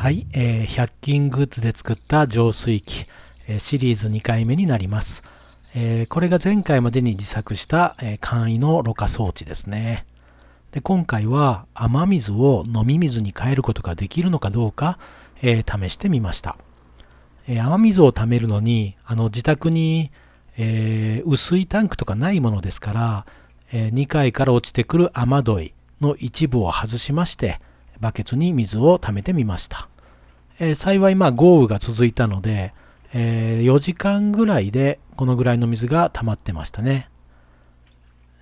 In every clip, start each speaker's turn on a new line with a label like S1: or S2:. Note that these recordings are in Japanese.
S1: はい、えー、100均グッズで作った浄水器、えー、シリーズ2回目になります。えー、これが前回までに自作した、えー、簡易のろ過装置ですね。で今回は雨水を飲み水に変えることができるのかどうか、えー、試してみました。え雨水を貯めるのにあの自宅に、え薄いタンクとかないものですから、え2階から落ちてくる雨どいの一部を外しましてバケツに水を貯めてみました。え幸いまあ豪雨が続いたので、え4時間ぐらいでこのぐらいの水が溜まってましたね。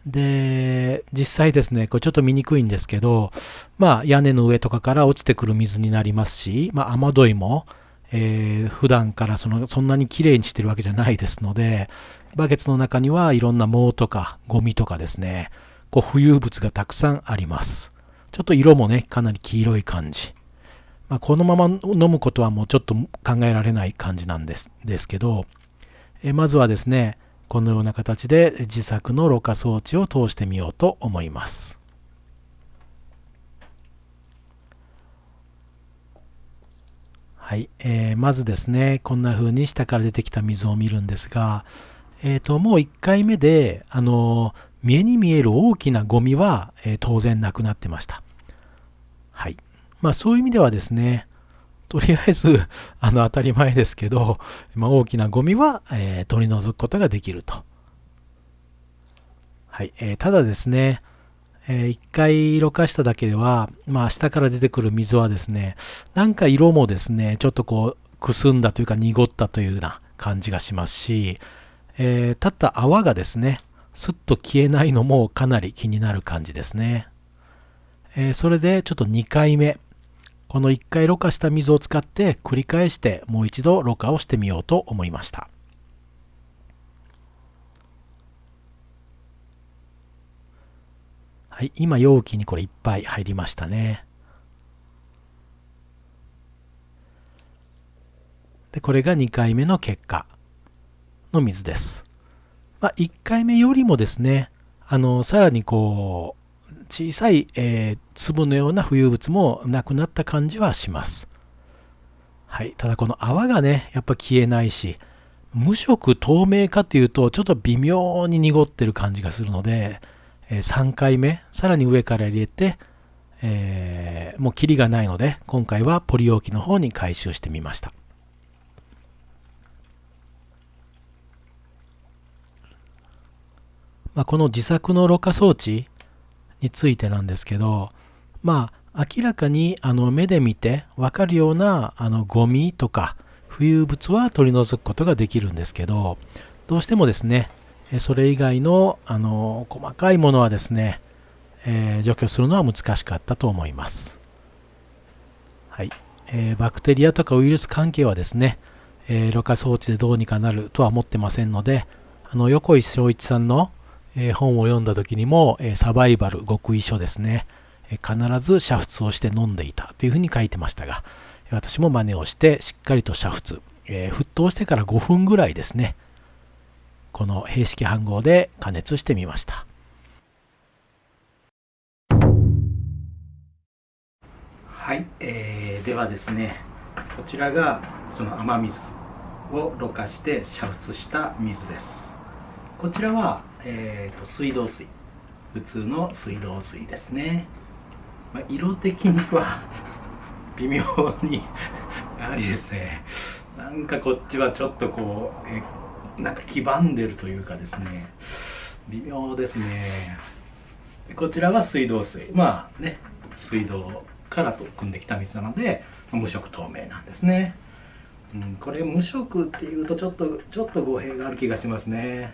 S1: で、実際ですね、これちょっと見にくいんですけど、まあ屋根の上とかから落ちてくる水になりますし、まあ雨どいも、えー、普段からそのそんなにきれいにしてるわけじゃないですので、バケツの中にはいろんな藻とかゴミとかですね、こう浮遊物がたくさんあります。ちょっと色もね、かなり黄色い感じ。まあ、このまま飲むことはもうちょっと考えられない感じなんですですけど、えまずはですね、このような形で自作のろ過装置を通してみようと思います。はい、えー、まずですね、こんな風に下から出てきた水を見るんですが、えー、ともう1回目で、あの目に見える大きなゴミは、えー、当然なくなってました。はい。まあそういう意味ではですね、とりあえず あの当たり前ですけど、まあ、大きなゴミは、えー、取り除くことができると。はい。えー、ただですね、えー、一回色化しただけでは、まあ下から出てくる水はですね、なんか色もですね、ちょっとこう、くすんだというか濁ったというような感じがしますし、えー、立った泡がですね、すっと消えないのもかなり気になる感じですね。えー、それでちょっと2回目、この1回ろ過した水を使って繰り返してもう一度ろ過をしてみようと思いました。はい、今容器にこれいっぱい入りましたね。で、これが2回目の結果の水です。まあ、1回目よりもですね、あの、さらにこう、小さい、えー、粒のような浮遊物もなくなった感じはします。はい。ただこの泡がね、やっぱ消えないし、無色透明かというと、ちょっと微妙に濁ってる感じがするので、えー、3回目、さらに上から入れて、えー、もうキリがないので、今回はポリ容器の方に回収してみました。まあ、この自作のろ過装置、についてなんですけどまあ明らかにあの目で見て分かるようなあのゴミとか浮遊物は取り除くことができるんですけどどうしてもですねそれ以外のあの細かいものはですね、えー、除去するのは難しかったと思います。はい。えー、バクテリアとかウイルス関係はですね、えー、ろ過装置でどうにかなるとは思ってませんので、あの横井正一さんのえ本を読んだ時にも、えサバイバル極意書ですね、え必ず煮沸をして飲んでいたというふうに書いてましたが私も真似をしてしっかりと煮沸、え沸騰してから5分ぐらいですね。この平式飯盒で加熱してみました。はい、えー、ではですねこちらがその雨水をろ過して煮沸した水です。こちらはえーと、水道水。普通の水道水ですね、まあ、色的には 微妙にやはりですね。なんかこっちはちょっとこうえなんか黄ばんでるというかですね。微妙ですね。こちらは水道水。まあね水道からと汲んできた水なので無色透明なんですね、うん、これ無色っていうとちょっとちょっと語弊がある気がしますね。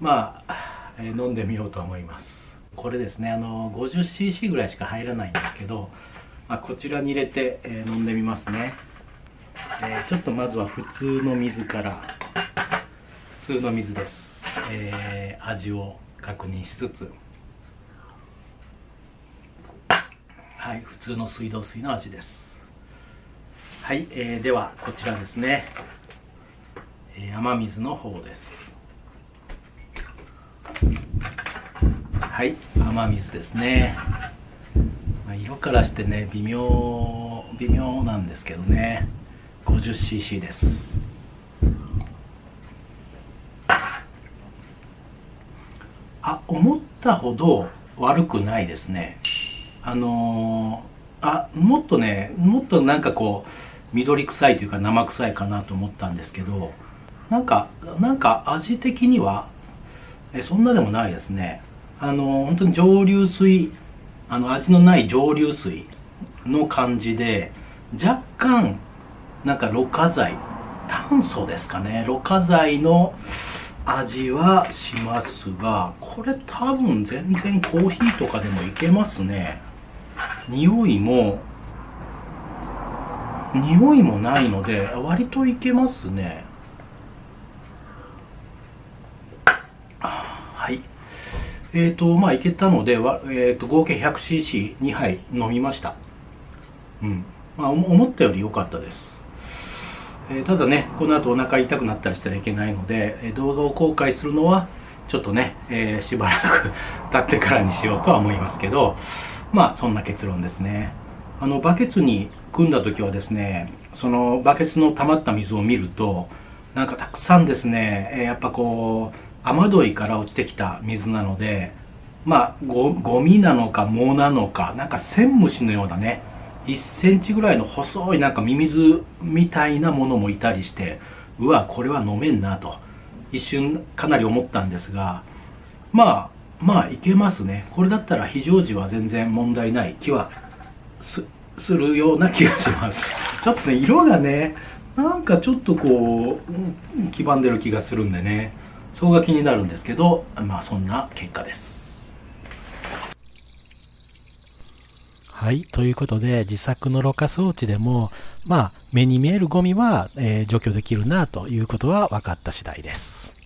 S1: まあ、え、飲んでみようと思います。これですねあの 50cc ぐらいしか入らないんですけど、まあ、こちらに入れて、えー、飲んでみますね、えー、ちょっとまずは普通の水から普通の水です、えー、味を確認しつつ。はい普通の水道水の味です。はい、えー、ではこちらですね、えー、雨水の方です。はい雨水ですね、まあ、色からしてね微妙微妙なんですけどね。50cc です。あ思ったほど悪くないですね。あのー、あもっとねもっとなんかこう緑臭いというか生臭いかなと思ったんですけどなんかなんか味的にはえそんなでもないですね。あの本当に蒸留水あの味のない蒸留水の感じで若干なんかろ過剤炭素ですかね。ろ過剤の味はしますがこれ多分全然コーヒーとかでもいけますね。匂いも匂いもないので割といけますね。はい。えっ、ー、とまあいけたので、えーと、合計 100cc2 杯飲みました。うん。まあ思ったより良かったです。えー、ただねこの後お腹痛くなったりしたらいけないので、え動画を公開するのはちょっとね、えー、しばらく経ってからにしようとは思いますけどまあそんな結論ですね。あのバケツに組んだ時はですねそのバケツの溜まった水を見るとなんかたくさんですね、えやっぱこう雨どいから落ちてきた水なのでまあゴゴミなのか藻なのかなんかセンムシのようなね1センチぐらいの細いなんかミミズみたいなものもいたりしてうわこれは飲めんなと一瞬かなり思ったんですがまあまあいけますね。これだったら非常時は全然問題ない。気はすするような気がします。ちょっとね色がねなんかちょっとこう黄ばんでる気がするんでね。そこが気になるんですけどまあそんな結果です
S2: はい。ということで、自作のろ過装置でも、まあ、目に見えるゴミは、えー、除去できるなということは分かった次第です。